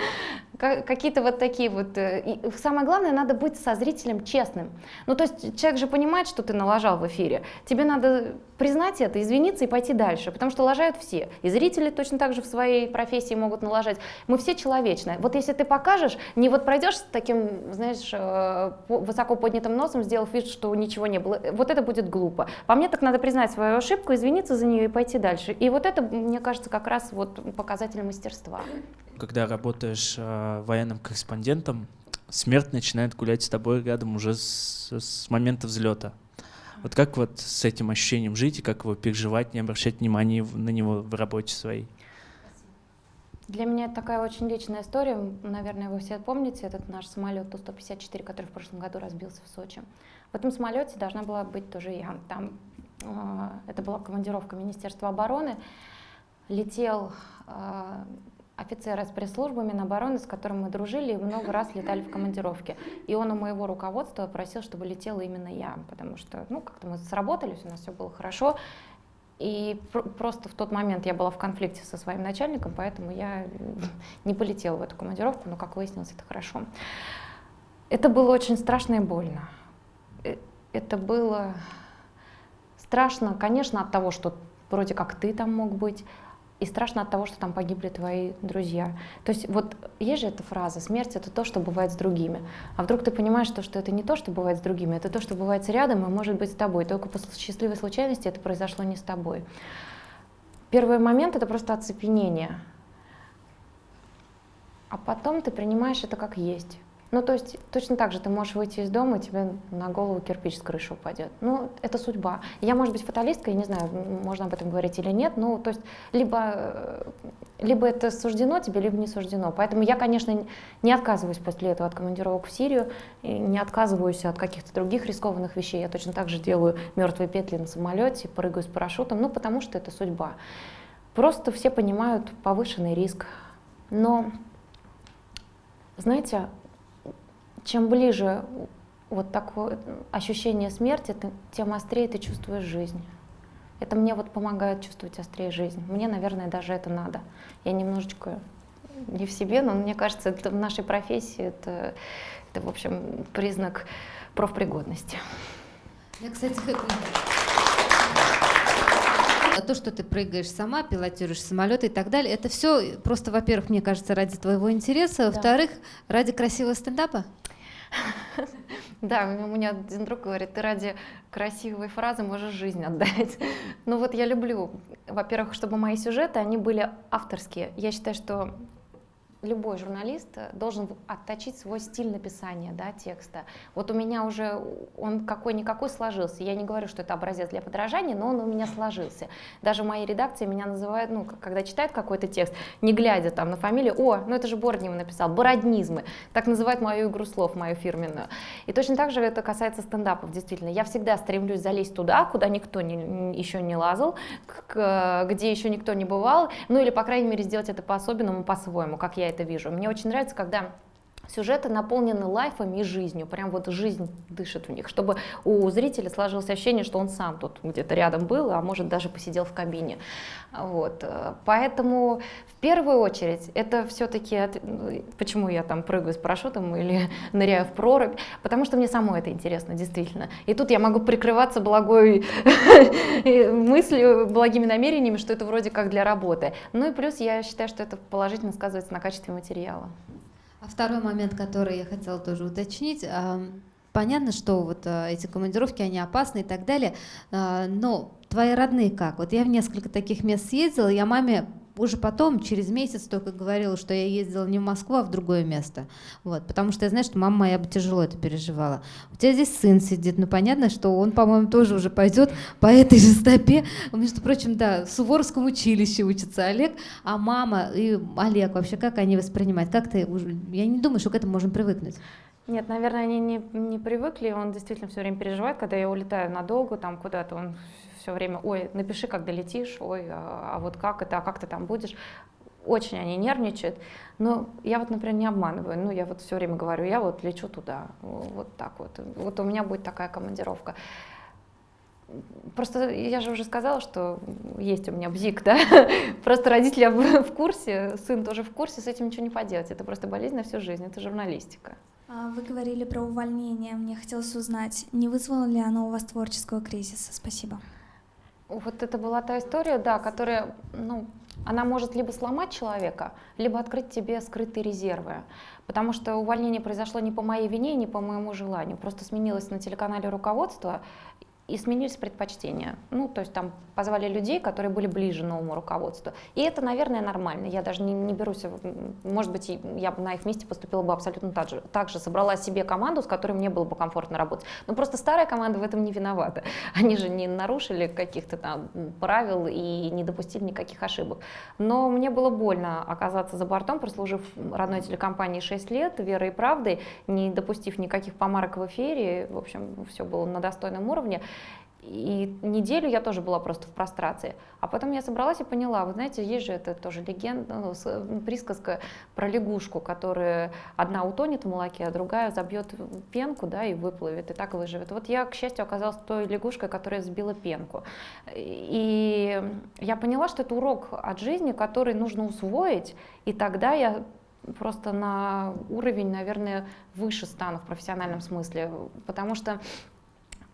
Какие-то вот такие вот. Э, и самое главное, надо быть со зрителем честным. Ну то есть человек же понимает, что ты налажал в эфире. Тебе надо признать это, извиниться и пойти дальше, потому что лажают все. И зрители точно так же в своей профессии могут налажать. Мы все человечные. Вот если ты покажешь, не вот пройдешь с таким, знаешь, э, высоко поднятым носом, сделав вид, что ничего не было, вот это будет глупо. По мне так надо признать свою ошибку, извиниться за нее и пойти дальше. И вот это, мне кажется, как раз вот показатель мастерства. Когда работаешь э, военным корреспондентом, смерть начинает гулять с тобой рядом уже с, с момента взлета. Вот как вот с этим ощущением жить и как его переживать, не обращать внимания на него в работе своей? Для меня это такая очень личная история. Наверное, вы все помните этот наш самолет Ту-154, который в прошлом году разбился в Сочи. В этом самолете должна была быть тоже я. Там э, это была командировка Министерства обороны. Летел э, офицер из пресс-службы Минобороны, с которым мы дружили и много раз летали в командировке. И он у моего руководства просил, чтобы летела именно я, потому что, ну, как-то мы сработались, у нас все было хорошо. И пр просто в тот момент я была в конфликте со своим начальником, поэтому я не полетела в эту командировку, но, как выяснилось, это хорошо. Это было очень страшно и больно. Э, это было страшно, конечно, от того, что вроде как ты там мог быть, и страшно от того, что там погибли твои друзья. То есть вот есть же эта фраза «смерть — это то, что бывает с другими». А вдруг ты понимаешь, что, что это не то, что бывает с другими, это то, что бывает рядом и может быть с тобой. Только по счастливой случайности это произошло не с тобой. Первый момент — это просто оцепенение. А потом ты принимаешь это как есть. Ну, то есть точно так же ты можешь выйти из дома, и тебе на голову кирпич с крыши упадет. Ну, это судьба. Я, может быть, фаталистка, я не знаю, можно об этом говорить или нет, ну, то есть либо, э, либо это суждено тебе, либо не суждено. Поэтому я, конечно, не отказываюсь после этого от командировок в Сирию, не отказываюсь от каких-то других рискованных вещей. Я точно так же делаю мертвые петли на самолете, прыгаю с парашютом, ну, потому что это судьба. Просто все понимают повышенный риск. Но, знаете, чем ближе вот такое ощущение смерти, тем острее ты чувствуешь жизнь. Это мне вот помогает чувствовать острее жизнь. Мне, наверное, даже это надо. Я немножечко не в себе, но мне кажется, это в нашей профессии это, это в общем, признак профпригодности. Я, кстати, А то, что ты прыгаешь сама, пилотируешь самолеты и так далее, это все просто, во-первых, мне кажется, ради твоего интереса, во-вторых, ради красивого стендапа. (laughs) Да, у меня один друг говорит, ты ради красивой фразы можешь жизнь отдать. (laughs) Ну вот я люблю, во-первых, чтобы мои сюжеты, они были авторские. Я считаю, что любой журналист э, должен отточить свой стиль написания да, текста. Вот у меня уже он какой-никакой сложился. Я не говорю, что это образец для подражания, но он у меня сложился. Даже в моей редакции меня называют, ну, когда читают какой-то текст, не глядя там на фамилию, о, ну это же Бороднев написал, бороднизмы. Так называют мою игру слов, мою фирменную. И точно так же это касается стендапов, действительно. Я всегда стремлюсь залезть туда, куда никто не, еще не лазал, к- где еще никто не бывал, ну или, по крайней мере, сделать это по-особенному, по-своему, как я это вижу. Мне очень нравится, когда сюжеты наполнены лайфами и жизнью, прям вот жизнь дышит в них, чтобы у зрителя сложилось ощущение, что он сам тут где-то рядом был, а может даже посидел в кабине. Вот. Поэтому в первую очередь это все-таки, почему я там прыгаю с парашютом или (laughs) ныряю в прорубь, потому что мне самой это интересно, действительно. И тут я могу прикрываться благой (laughs) мыслью, благими намерениями, что это вроде как для работы. Ну и плюс я считаю, что это положительно сказывается на качестве материала. А второй момент, который я хотела тоже уточнить. Понятно, что вот а, эти командировки, они опасны и так далее, а, но твои родные как? Вот я в несколько таких мест съездила, я маме уже потом, через месяц только говорила, что я ездила не в Москву, а в другое место. Вот, потому что я знаю, что мама моя бы тяжело это переживала. У тебя здесь сын сидит, ну понятно, что он, по-моему, тоже уже пойдет по этой же стопе. Между прочим, да, в Суворовском училище учится Олег, а мама и Олег вообще, как они воспринимают? Как ты уже... Я не думаю, что к этому можно привыкнуть. Нет, наверное, они не, не привыкли. Он действительно все время переживает, когда я улетаю надолго там куда-то. Он все время, ой, напиши, как долетишь, ой, а, а вот как это, а как ты там будешь. Очень они нервничают. Но я вот, например, не обманываю. Ну, я вот все время говорю, я вот лечу туда, вот так вот. Вот у меня будет такая командировка. Просто я же уже сказала, что есть у меня бзик, да? (laughs) Просто родители в курсе, сын тоже в курсе, с этим ничего не поделать. Это просто болезнь на всю жизнь, это журналистика. А, Вы говорили про увольнение. Мне хотелось узнать, не вызвало ли оно у вас творческого кризиса? Спасибо. Вот это была та история, да, которая, ну, она может либо сломать человека, либо открыть тебе скрытые резервы. Потому что увольнение произошло не по моей вине, не по моему желанию. Просто сменилось на телеканале руководство и сменились предпочтения. Ну, то есть там позвали людей, которые были ближе новому руководству. И это, наверное, нормально. Я даже не, не берусь, может быть, я бы на их месте поступила бы абсолютно так же. Так же собрала себе команду, с которой мне было бы комфортно работать. Но просто старая команда в этом не виновата. (laughs) Они же не нарушили каких-то там правил и не допустили никаких ошибок. Но мне было больно оказаться за бортом, прослужив родной телекомпании 6 лет, верой и правдой, не допустив никаких помарок в эфире. В общем, все было на достойном уровне. И неделю я тоже была просто в прострации. А потом я собралась и поняла, вы знаете, есть же это тоже легенда, ну, с- присказка про лягушку, которая одна утонет в молоке, а другая забьет пенку да, и выплывет, и так выживет. Вот я, к счастью, оказалась той лягушкой, которая сбила пенку. И я поняла, что это урок от жизни, который нужно усвоить, и тогда я просто на уровень, наверное, выше стану в профессиональном смысле, потому что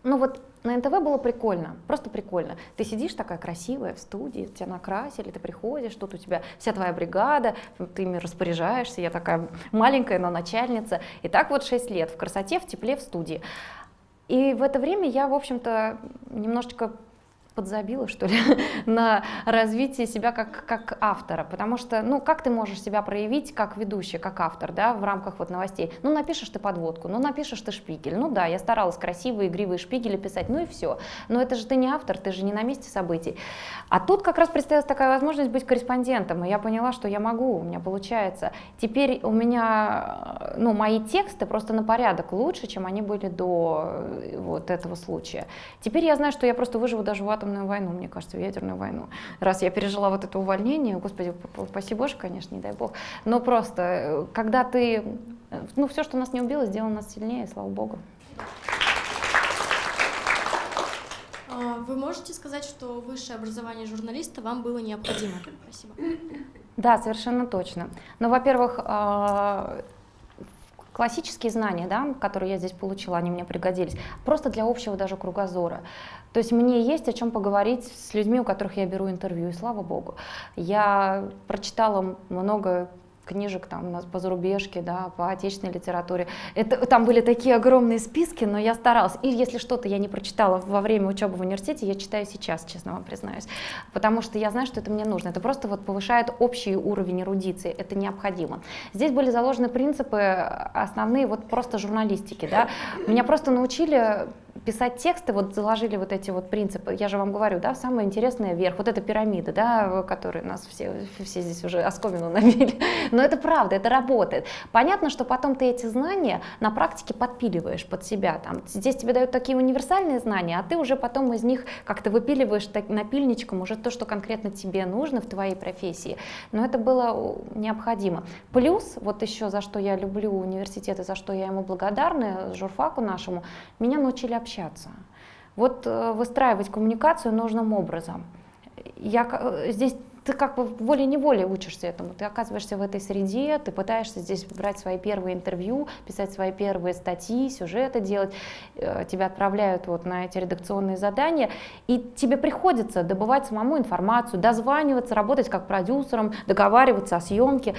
ну вот на НТВ было прикольно, просто прикольно. Ты сидишь такая красивая в студии, тебя накрасили, ты приходишь, тут у тебя вся твоя бригада, ты ими распоряжаешься, я такая маленькая, но начальница. И так вот 6 лет в красоте, в тепле, в студии. И в это время я, в общем-то, немножечко подзабила, что ли, (laughs) на развитие себя как, как автора, потому что, ну, как ты можешь себя проявить как ведущий, как автор, да, в рамках вот новостей? Ну, напишешь ты подводку, ну, напишешь ты шпигель, ну, да, я старалась красивые, игривые шпигели писать, ну, и все. Но это же ты не автор, ты же не на месте событий. А тут как раз представилась такая возможность быть корреспондентом, и я поняла, что я могу, у меня получается. Теперь у меня, ну, мои тексты просто на порядок лучше, чем они были до э, вот этого случая. Теперь я знаю, что я просто выживу даже в атомную войну, мне кажется, в ядерную войну. Раз я пережила вот это увольнение, господи, спаси Боже, конечно, не дай Бог, но просто, э, когда ты, э, ну, все, что нас не убило, сделало нас сильнее, слава Богу. А, Вы можете сказать, что высшее образование журналиста вам было необходимо? Спасибо. Да, совершенно точно. Ну, во-первых, а, классические знания, да, которые я здесь получила, они мне пригодились, просто для общего даже кругозора. То есть мне есть о чем поговорить с людьми, у которых я беру интервью, и слава богу. Я прочитала много книжек там у нас по зарубежке, да, по отечественной литературе. Это, там были такие огромные списки, но я старалась. И если что-то я не прочитала во время учебы в университете, я читаю сейчас, честно вам признаюсь. Потому что я знаю, что это мне нужно. Это просто вот повышает общий уровень эрудиции. Это необходимо. Здесь были заложены принципы основные вот просто журналистики. Да. Меня просто научили писать тексты, вот заложили вот эти вот принципы, я же вам говорю, да, самое интересное вверх, вот эта пирамида, да, которую нас все, все здесь уже осковину набили, (laughs) но это правда, это работает. Понятно, что потом ты эти знания на практике подпиливаешь под себя, там, здесь тебе дают такие универсальные знания, а ты уже потом из них как-то выпиливаешь так, напильничком уже то, что конкретно тебе нужно в твоей профессии, но это было необходимо. Плюс, вот еще за что я люблю университет и за что я ему благодарна, журфаку нашему, меня научили общаться. Вот э, выстраивать коммуникацию нужным образом. Я, э, здесь ты как бы волей-неволей учишься этому. Ты оказываешься в этой среде, ты пытаешься здесь брать свои первые интервью, писать свои первые статьи, сюжеты делать. Э, тебя отправляют вот на эти редакционные задания, и тебе приходится добывать самому информацию, дозваниваться, работать как продюсером, договариваться о съемке.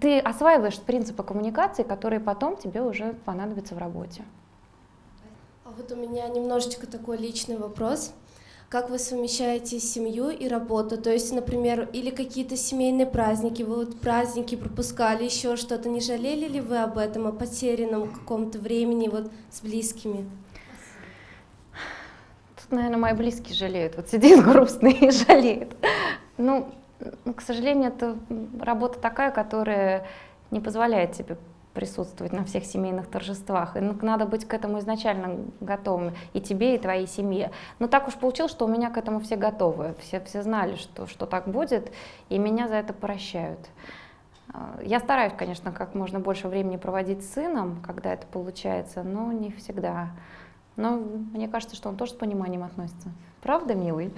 Ты осваиваешь принципы коммуникации, которые потом тебе уже понадобятся в работе. Вот у меня немножечко такой личный вопрос. Как вы совмещаете семью и работу? То есть, например, или какие-то семейные праздники, вы вот праздники пропускали, еще что-то, не жалели ли вы об этом, о потерянном каком-то времени вот с близкими? Тут, наверное, мои близкие жалеют. Вот сидит грустный и (laughs) жалеет. Ну, к сожалению, это работа такая, которая не позволяет тебе присутствовать на всех семейных торжествах. И ну, надо быть к этому изначально готовым, и тебе, и твоей семье. Но так уж получилось, что у меня к этому все готовы. Все, все знали, что, что так будет, и меня за это прощают. А, я стараюсь, конечно, как можно больше времени проводить с сыном, когда это получается, но не всегда. Но мне кажется, что он тоже с пониманием относится. Правда, милый?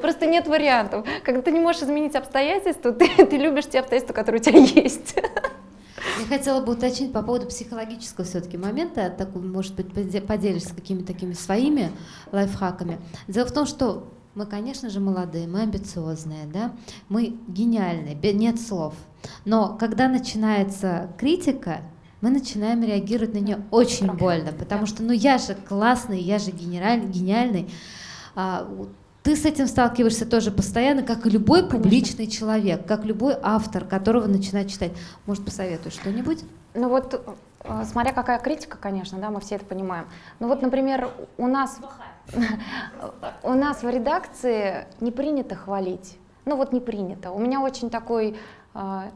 Просто нет вариантов. Когда ты не можешь изменить обстоятельства, ты, (laughs) ты любишь те обстоятельства, которые у тебя есть. Я хотела бы уточнить по поводу психологического все-таки момента, такой, может быть, поделишься какими-то такими своими лайфхаками. Дело в том, что мы, конечно же, молодые, мы амбициозные, да, мы гениальные, нет слов. Но когда начинается критика, мы начинаем реагировать на нее очень больно, потому что, ну я же классный, я же генераль, гениальный. А, ты с этим сталкиваешься тоже постоянно, как и любой публичный Конечно. человек, как любой автор, которого начинает читать. Может, посоветуешь что-нибудь? Ну вот, э, смотря какая критика, конечно, да, мы все это понимаем. Ну вот, например, у нас, (laughs) у нас в редакции не принято хвалить. Ну вот не принято. У меня очень такой э,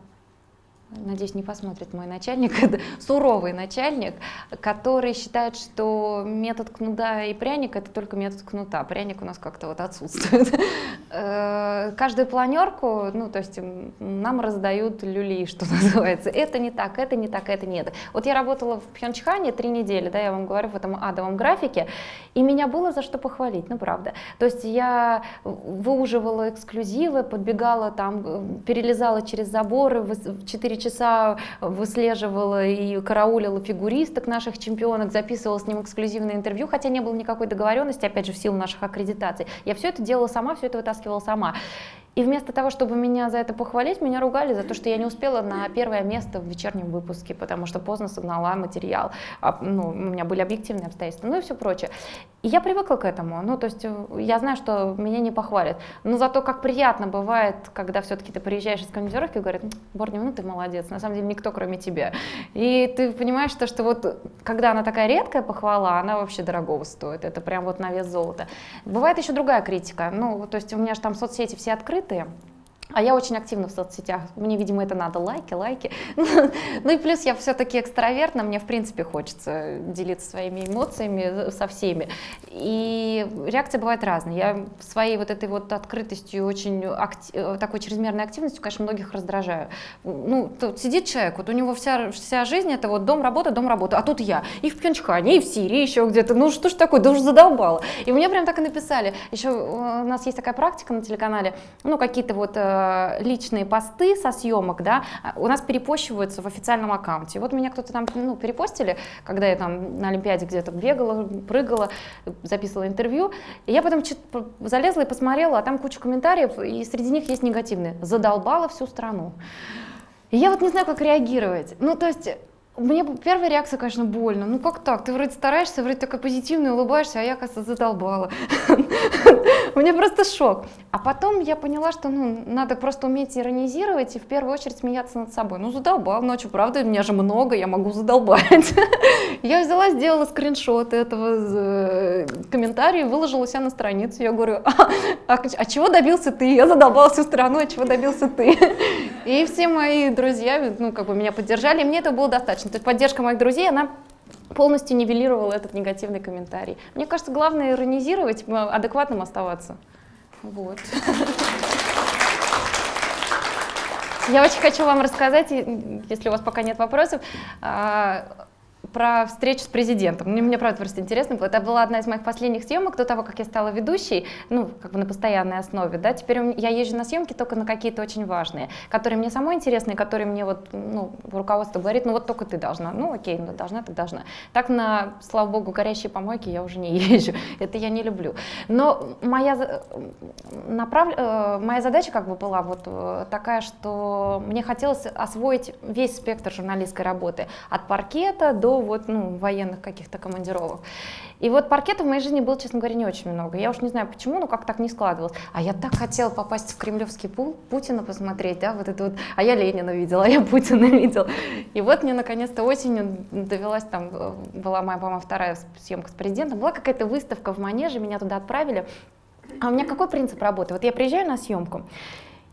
надеюсь, не посмотрит мой начальник, (laughs) суровый начальник, который считает, что метод кнута и пряника это только метод кнута, пряник у нас как-то вот отсутствует. (laughs) Э, каждую планерку, ну, то есть нам раздают люли, что (laughs) называется. Это не так, это не так, это нет. Вот я работала в Пхенчхане три недели, да, я вам говорю, в этом адовом графике, и меня было за что похвалить, ну, правда. То есть я выуживала эксклюзивы, подбегала там, перелезала через заборы в 4 часа выслеживала и караулила фигуристок наших чемпионок, записывала с ним эксклюзивное интервью, хотя не было никакой договоренности, опять же, в силу наших аккредитаций. Я все это делала сама, все это вытаскивала сама. И вместо того, чтобы меня за это похвалить, меня ругали за то, что я не успела на первое место в вечернем выпуске, потому что поздно согнала материал, а, ну, у меня были объективные обстоятельства, ну и все прочее. И я привыкла к этому, ну то есть э, я знаю, что меня не похвалят, но зато как приятно бывает, когда все-таки ты приезжаешь из командировки и говорят, Борни, ну ты молодец, на самом деле никто кроме тебя. И ты понимаешь, что, что вот когда она такая редкая похвала, она вообще дорогого стоит, это прям вот на вес золота. Бывает еще другая критика, ну то есть у меня же там соцсети все открыты, открытые, а я очень активна в соцсетях. Мне, видимо, это надо. Лайки, лайки. (laughs) ну и плюс я все-таки экстравертна. Мне, в принципе, хочется делиться своими эмоциями со всеми. И реакция бывает разная. Я своей вот этой вот открытостью, очень актив, такой чрезмерной активностью, конечно, многих раздражаю. Ну, тут сидит человек, вот у него вся, вся жизнь это вот дом, работа, дом, работа. А тут я. И в Пхенчхане, и в Сирии еще где-то. Ну что ж такое, да уже задолбало. И мне прям так и написали. Еще у нас есть такая практика на телеканале, ну какие-то вот э, э, личные посты со съемок, да, у нас перепощиваются в официальном аккаунте. Вот меня кто-то там ну, перепостили, когда я там на Олимпиаде где-то бегала, прыгала, записывала интервью. И я потом залезла и посмотрела, а там куча комментариев, и среди них есть негативные. Задолбала всю страну. И я вот не знаю, как реагировать. Ну, то есть мне первая реакция, конечно, больно. Ну как так? Ты вроде стараешься, вроде такая позитивная, улыбаешься, а я, кажется, задолбала. (laughs) Мне просто шок. А потом я поняла, что ну, надо просто уметь иронизировать и в первую очередь смеяться над собой. Ну задолбал, ночью, правда, у меня же много, я могу задолбать. (laughs) Я взяла, сделала скриншот этого э, комментария, выложила себя на страницу. Я говорю, а, а, а чего добился ты? Я задолбала всю страну, а чего добился ты? И все мои друзья, ну как бы меня поддержали, мне это было достаточно. То есть поддержка моих друзей, она полностью нивелировала этот негативный комментарий. Мне кажется, главное иронизировать, адекватным оставаться. Вот. Я очень хочу вам рассказать, если у вас пока нет вопросов, а, про встречу с президентом. Мне, мне правда просто интересно было. Это была одна из моих последних съемок до того, как я стала ведущей, ну, как бы на постоянной основе, да. Теперь я езжу на съемки только на какие-то очень важные, которые мне самой интересны, которые мне вот, ну, руководство говорит, ну, вот только ты должна. Ну, окей, ну, должна, ты должна. Так на, слава богу, горящие помойки я уже не (laughs) езжу. Это я не люблю. Но моя, направ... Э, моя задача как бы была вот э, такая, что мне хотелось освоить весь спектр журналистской работы. От паркета до вот, ну, военных каких-то командировок. И вот паркета в моей жизни было, честно говоря, не очень много. Я уж не знаю почему, но как так не складывалось. А я так хотела попасть в кремлевский пул, Путина посмотреть, да, вот это вот. А я Ленина видела, а (laughs) я Путина видела. И вот мне наконец-то осенью довелась там, э, была моя, по-моему, вторая съемка с президентом, была какая-то выставка в Манеже, меня туда отправили. А у меня какой принцип работы? Вот я приезжаю на съемку,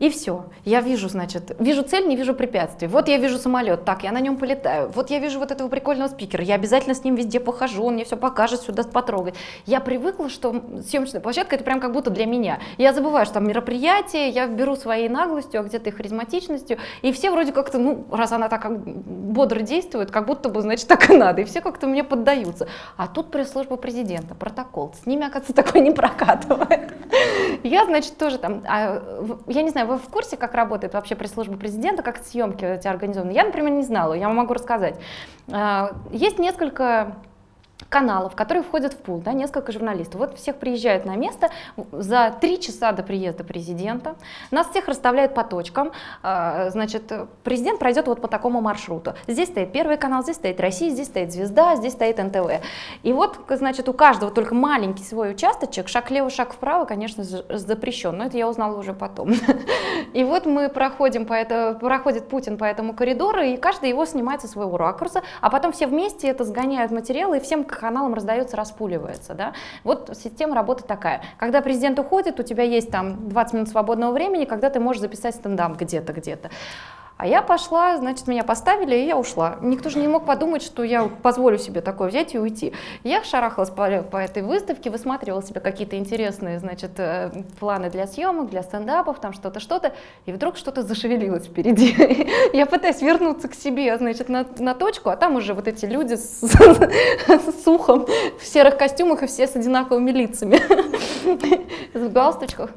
и все. Я вижу, значит, вижу цель, не вижу препятствий. Вот я вижу самолет, так, я на нем полетаю. Вот я вижу вот этого прикольного спикера, я обязательно с ним везде похожу, он мне все покажет, сюда потрогать. Я привыкла, что съемочная площадка это прям как будто для меня. Я забываю, что там мероприятие, я беру своей наглостью, а где-то и харизматичностью, и все вроде как-то, ну, раз она так бодро действует, как будто бы, значит, так и надо, и все как-то мне поддаются. А тут пресс-служба президента, протокол, с ними, оказывается, (laughs) такой не прокатывает. Я, значит, тоже там, а, я не знаю, вы в курсе, как работает вообще пресс-служба президента, как съемки эти организованы? Я, например, не знала, я вам могу рассказать. А, есть несколько каналов, которые входят в пул, да, несколько журналистов. Вот всех приезжают на место за три часа до приезда президента, нас всех расставляют по точкам, а, значит, президент пройдет вот по такому маршруту. Здесь стоит Первый канал, здесь стоит Россия, здесь стоит Звезда, здесь стоит НТВ. И вот, значит, у каждого только маленький свой участочек, шаг влево, шаг вправо, конечно, запрещен, но это я узнала уже потом. (laughs) И вот мы проходим по это, проходит Путин по этому коридору, и каждый его снимает со своего ракурса, а потом все вместе это сгоняют материалы, и всем каналам раздается, распуливается. Да? Вот система работы такая. Когда президент уходит, у тебя есть там 20 минут свободного времени, когда ты можешь записать стендап где-то, где-то. А я пошла, значит, меня поставили, и я ушла. Никто же не мог подумать, что я позволю себе такое взять и уйти. Я шарахалась по, по этой выставке, высматривала себе какие-то интересные, значит, э, планы для съемок, для стендапов, там что-то, что-то, и вдруг что-то зашевелилось впереди. (laughs) Я пытаюсь вернуться к себе, значит, на, на точку, а там уже вот эти люди с, (laughs) с ухом в серых костюмах и все с одинаковыми лицами, (laughs) в галстучках.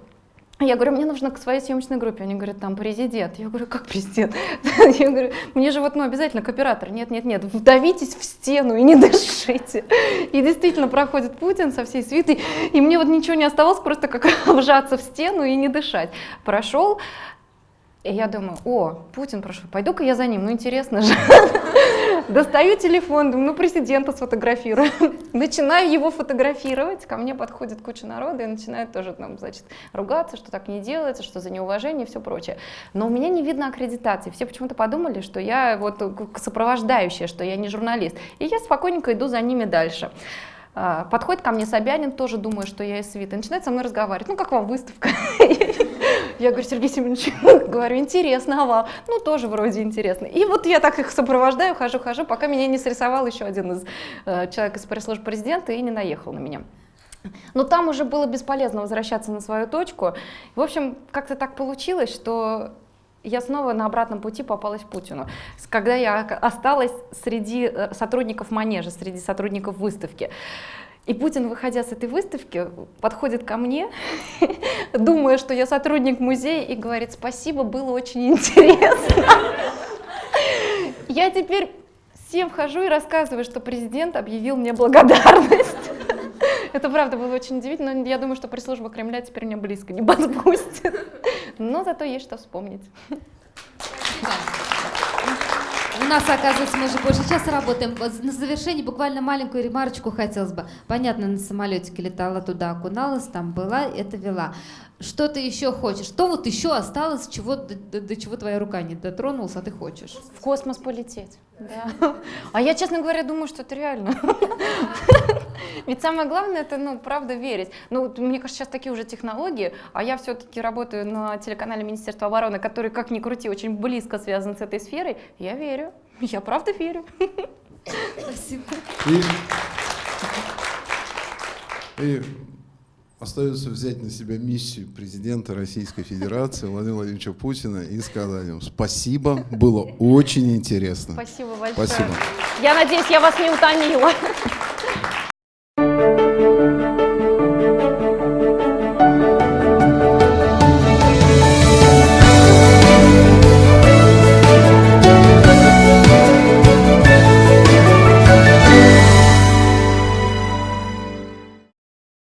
Я говорю, мне нужно к своей съемочной группе. Они говорят, там президент. Я говорю, как президент? (laughs) Я говорю, мне же вот ну, обязательно к оператору. Нет, нет, нет, вдавитесь в стену и не (laughs) дышите. И действительно проходит Путин со всей свитой, и мне вот ничего не оставалось, просто как (laughs) вжаться в стену и не дышать. Прошел, и я думаю, о, Путин прошел, пойду-ка я за ним, ну интересно же. (laughs) Достаю телефон, думаю, ну президента сфотографирую. (laughs) Начинаю его фотографировать, ко мне подходит куча народа и начинает тоже там, значит, ругаться, что так не делается, что за неуважение и все прочее. Но у меня не видно аккредитации. Все почему-то подумали, что я вот сопровождающая, что я не журналист. И я спокойненько иду за ними дальше. А, подходит ко мне Собянин, тоже думаю, что я из свита, начинает со мной разговаривать. Ну, как вам выставка? (laughs) Я говорю, Сергей Семенович, (laughs) говорю, интересно, а вам? Ну, тоже вроде интересно. И вот я так их сопровождаю, хожу, хожу, пока меня не срисовал еще один из э, человек из пресс-службы президента и не наехал на меня. Но там уже было бесполезно возвращаться на свою точку. В общем, как-то так получилось, что я снова на обратном пути попалась Путину. Когда я осталась среди э, сотрудников манежа, среди сотрудников выставки. И Путин, выходя с этой выставки, подходит ко мне, (laughs) думая, что я сотрудник музея, и говорит, спасибо, было очень интересно. (laughs) Я теперь всем вхожу и рассказываю, что президент объявил мне благодарность. (laughs) Это правда было очень удивительно, но я думаю, что пресс-служба Кремля теперь меня близко не (laughs) подпустит. Но зато есть что вспомнить. У нас, оказывается, мы уже больше часа работаем. На завершение буквально маленькую ремарочку хотелось бы. Понятно, на самолетике летала туда, окуналась, там была, это вела. Что ты еще хочешь? Что вот еще осталось, чего, до, до- до чего твоя рука не дотронулась, а ты хочешь? В космос полететь. Да. А я, честно говоря, думаю, что это реально. (laughs) Ведь самое главное, это, ну, правда, верить. Ну, вот мне кажется, сейчас такие уже технологии, а я все-таки работаю на телеканале Министерства обороны, который, как ни крути, очень близко связан с этой сферой. Я верю. Я правда верю. Спасибо. И, и остается взять на себя миссию президента Российской Федерации Владимира Владимировича Путина и сказать им спасибо, было очень интересно. Спасибо большое. Спасибо. Я надеюсь, я вас не утомила.